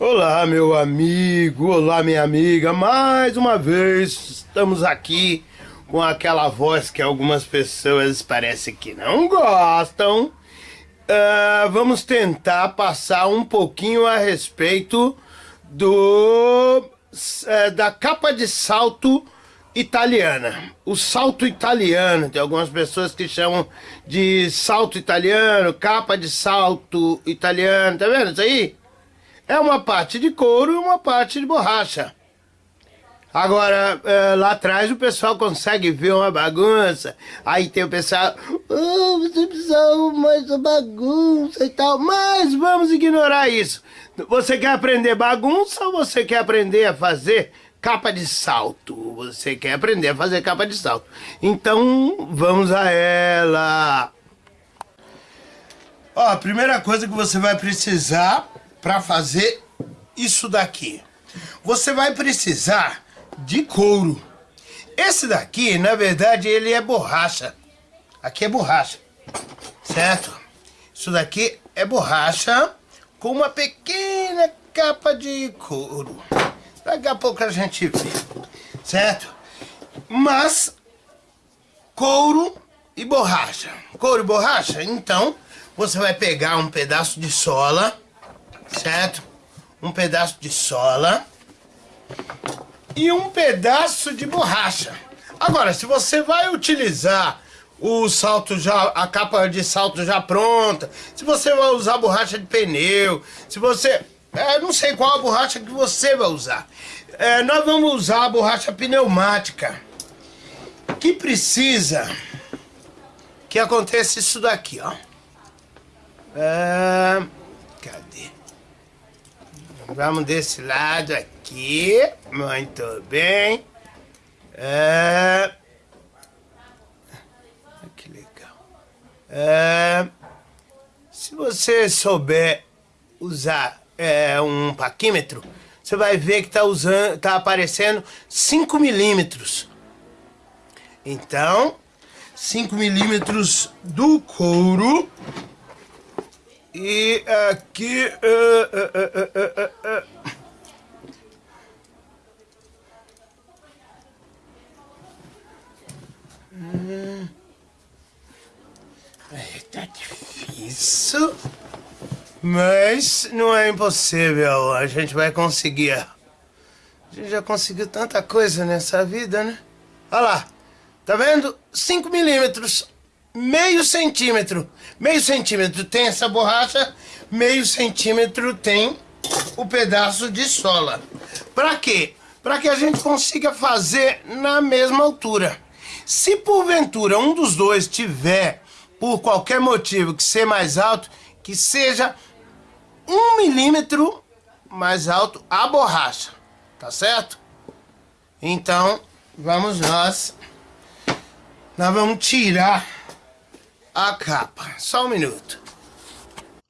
Olá, meu amigo, olá, minha amiga. Mais uma vez estamos aqui com aquela voz que algumas pessoas parecem que não gostam. Uh, vamos tentar passar um pouquinho a respeito do uh, da capa de salto italiana. O salto italiano, tem algumas pessoas que chamam de salto italiano, capa de salto italiano, tá vendo isso aí? É uma parte de couro e uma parte de borracha. Agora, é, lá atrás o pessoal consegue ver uma bagunça. Aí tem o pessoal, oh, você precisa mais uma bagunça e tal. Mas vamos ignorar isso. Você quer aprender bagunça ou você quer aprender a fazer capa de salto? Você quer aprender a fazer capa de salto. Então, vamos a ela. Ó, a primeira coisa que você vai precisar para fazer isso daqui. Você vai precisar de couro. Esse daqui, na verdade, ele é borracha. Aqui é borracha, certo? Isso daqui é borracha com uma pequena capa de couro. Daqui a pouco a gente vê, certo? Mas couro e borracha. Couro e borracha, então você vai pegar um pedaço de sola certo? Um pedaço de sola e um pedaço de borracha. Agora, se você vai utilizar o salto já, a capa de salto já pronta, se você vai usar borracha de pneu, se você... É, não sei qual a borracha que você vai usar. É, nós vamos usar a borracha pneumática, que precisa que aconteça isso daqui, ó. É... Vamos desse lado aqui. Muito bem. É... Que legal. É... Se você souber usar é, um paquímetro, você vai ver que está tá aparecendo 5 milímetros. Então, 5 milímetros do couro e aqui... Uh, uh, uh, hum. Tá difícil, mas não é impossível. A gente vai conseguir. A gente já conseguiu tanta coisa nessa vida, né? Olha lá, tá vendo? 5 milímetros meio centímetro. Meio centímetro tem essa borracha, meio centímetro tem o pedaço de sola. Para quê? Para que a gente consiga fazer na mesma altura. Se porventura um dos dois tiver, por qualquer motivo, que ser mais alto, que seja um milímetro mais alto a borracha, tá certo? Então, vamos nós, nós vamos tirar a capa. Só um minuto.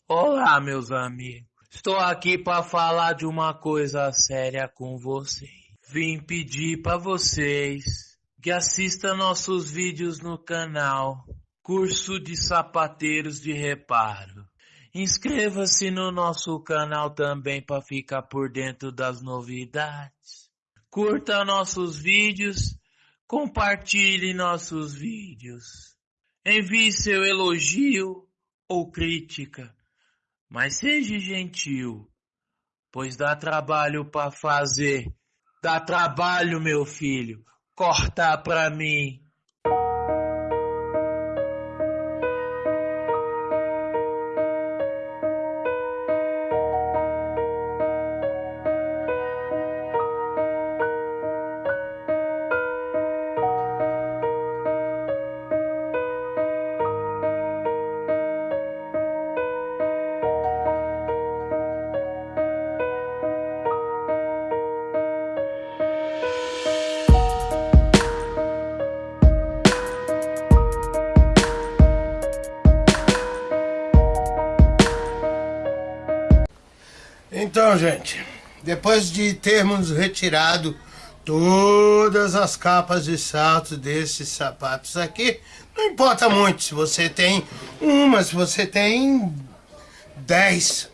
Olá, meus amigos. Estou aqui para falar de uma coisa séria com vocês. Vim pedir para vocês que assistam nossos vídeos no canal Curso de Sapateiros de Reparo. Inscreva-se no nosso canal também para ficar por dentro das novidades. Curta nossos vídeos, compartilhe nossos vídeos. Envie seu elogio ou crítica, mas seja gentil, pois dá trabalho para fazer. Dá trabalho, meu filho, cortar para mim. Então, gente, depois de termos retirado todas as capas de salto desses sapatos aqui, não importa muito se você tem uma, se você tem dez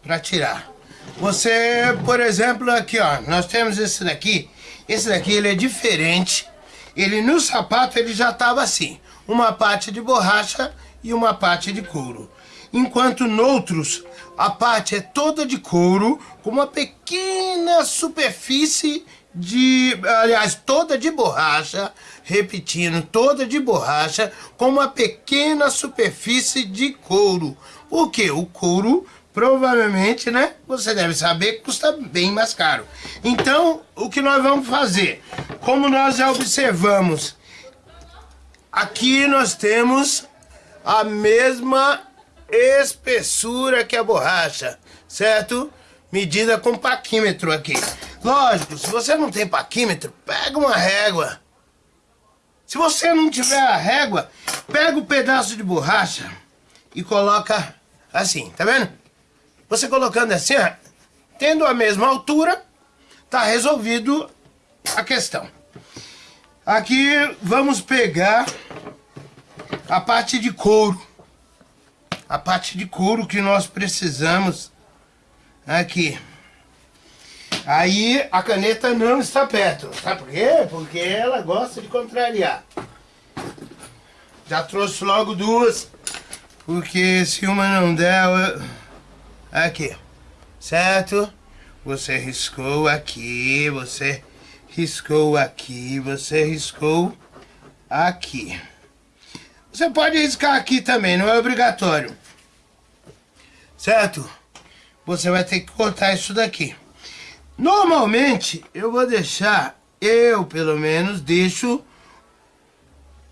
para tirar. Você, por exemplo, aqui, ó, nós temos esse daqui. Esse daqui, ele é diferente. Ele, no sapato, ele já tava assim. Uma parte de borracha e uma parte de couro. Enquanto noutros, a parte é toda de couro, com uma pequena superfície de, aliás, toda de borracha, repetindo, toda de borracha, com uma pequena superfície de couro. O que? O couro provavelmente, né? Você deve saber custa bem mais caro. Então, o que nós vamos fazer? Como nós já observamos, aqui nós temos a mesma espessura que a borracha, certo? Medida com paquímetro aqui. Lógico, se você não tem paquímetro, pega uma régua. Se você não tiver a régua, pega o um pedaço de borracha e coloca assim, tá vendo? Você colocando assim, ó, tendo a mesma altura, tá resolvido a questão. Aqui vamos pegar a parte de couro. A parte de couro que nós precisamos aqui. Aí a caneta não está perto. Sabe por quê? Porque ela gosta de contrariar. Já trouxe logo duas. Porque se uma não der, eu... Aqui, certo? Você riscou aqui, você riscou aqui, você riscou aqui. Você pode riscar aqui também, não é obrigatório. Certo? Você vai ter que cortar isso daqui. Normalmente, eu vou deixar, eu pelo menos, deixo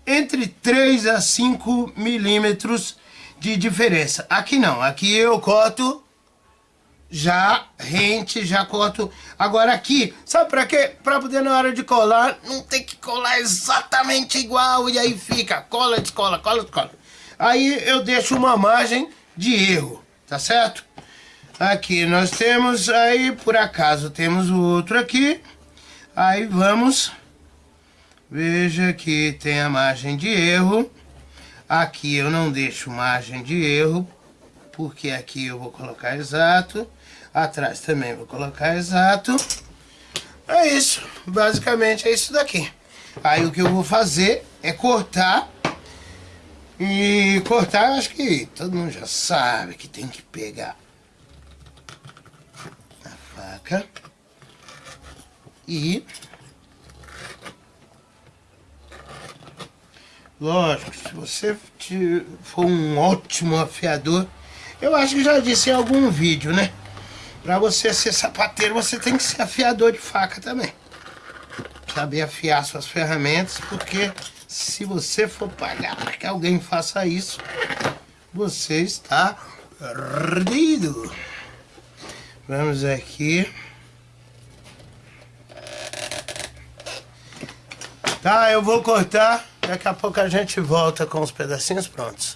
entre 3 a 5 milímetros de diferença. Aqui não, aqui eu corto já rente, já corto. Agora aqui, sabe pra quê? Pra poder na hora de colar, não tem que colar exatamente igual e aí fica cola, descola, cola, descola. Aí eu deixo uma margem de erro, tá certo? Aqui nós temos, aí por acaso temos o outro aqui. Aí vamos, veja que tem a margem de erro. Aqui eu não deixo margem de erro, porque aqui eu vou colocar exato. Atrás também vou colocar exato. É isso, basicamente é isso daqui. Aí o que eu vou fazer é cortar. E cortar, acho que todo mundo já sabe que tem que pegar a faca e lógico, se você for um ótimo afiador, eu acho que já disse em algum vídeo, né? Pra você ser sapateiro, você tem que ser afiador de faca também. Saber afiar suas ferramentas, porque se você for pagar para que alguém faça isso, você está perdido. Vamos aqui. Tá, eu vou cortar. Daqui a pouco a gente volta com os pedacinhos prontos.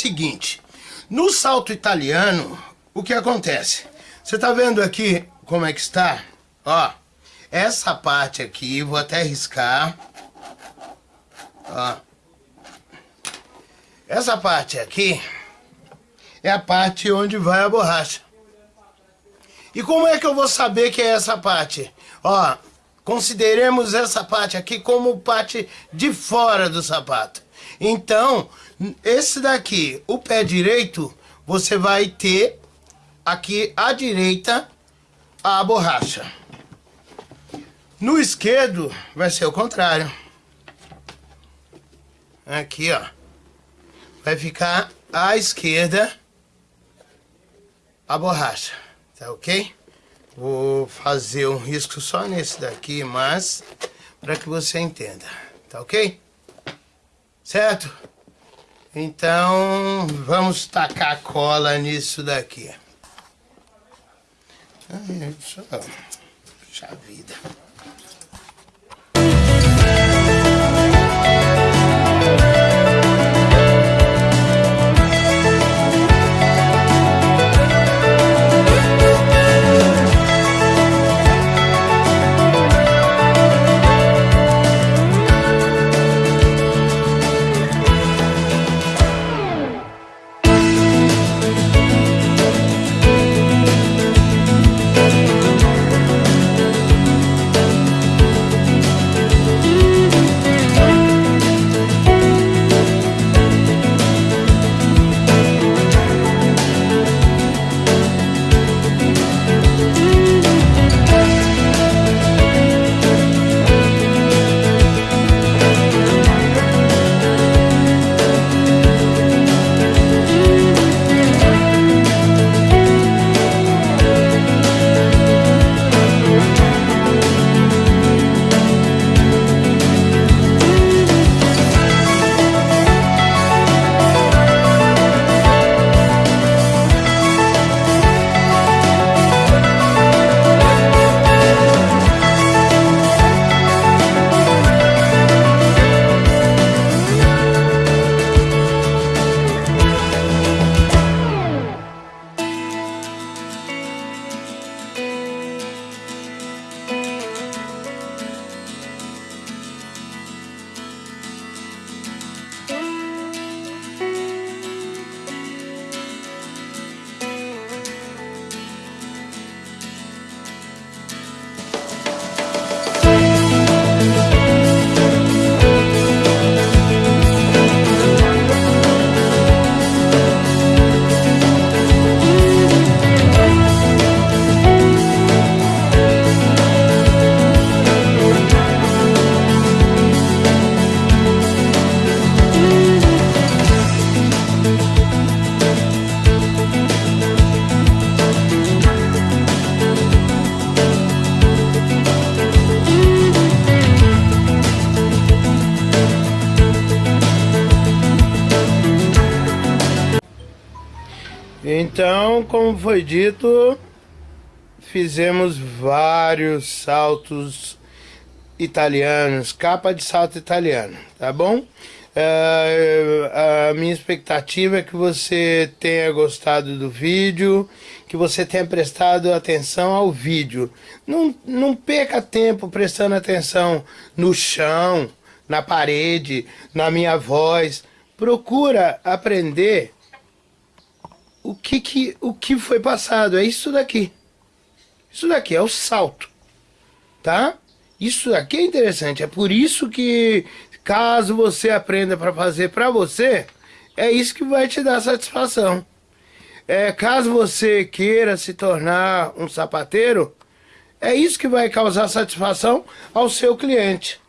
Seguinte. No salto italiano, o que acontece? Você tá vendo aqui como é que está? Ó, essa parte aqui, vou até riscar. Ó. Essa parte aqui é a parte onde vai a borracha. E como é que eu vou saber que é essa parte? Ó, consideremos essa parte aqui como parte de fora do sapato. Então, esse daqui, o pé direito, você vai ter aqui à direita a borracha. No esquerdo vai ser o contrário. Aqui, ó. Vai ficar à esquerda a borracha, tá ok? Vou fazer um risco só nesse daqui, mas para que você entenda, tá ok? Certo? Então, vamos tacar cola nisso daqui. Ai. Puxa vida. Então, como foi dito, fizemos vários saltos italianos, capa de salto italiano, tá bom? Uh, a minha expectativa é que você tenha gostado do vídeo, que você tenha prestado atenção ao vídeo. Não, não perca tempo prestando atenção no chão, na parede, na minha voz. Procura aprender o que, que, o que foi passado. É isso daqui. Isso daqui é o salto. Tá? Isso daqui é interessante. É por isso que, caso você aprenda para fazer para você, é isso que vai te dar satisfação. É, caso você queira se tornar um sapateiro, é isso que vai causar satisfação ao seu cliente.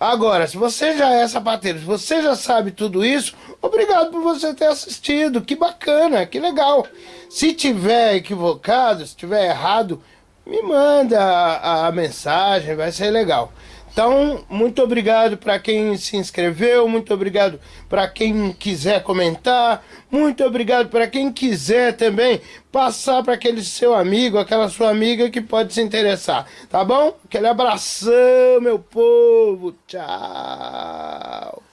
Agora, se você já é sapateiro, se você já sabe tudo isso, obrigado por você ter assistido. Que bacana, que legal. Se tiver equivocado, se tiver errado, me manda a, a mensagem, vai ser legal. Então, muito obrigado para quem se inscreveu, muito obrigado para quem quiser comentar, muito obrigado para quem quiser também passar para aquele seu amigo, aquela sua amiga que pode se interessar, tá bom? Aquele abração, meu povo, tchau!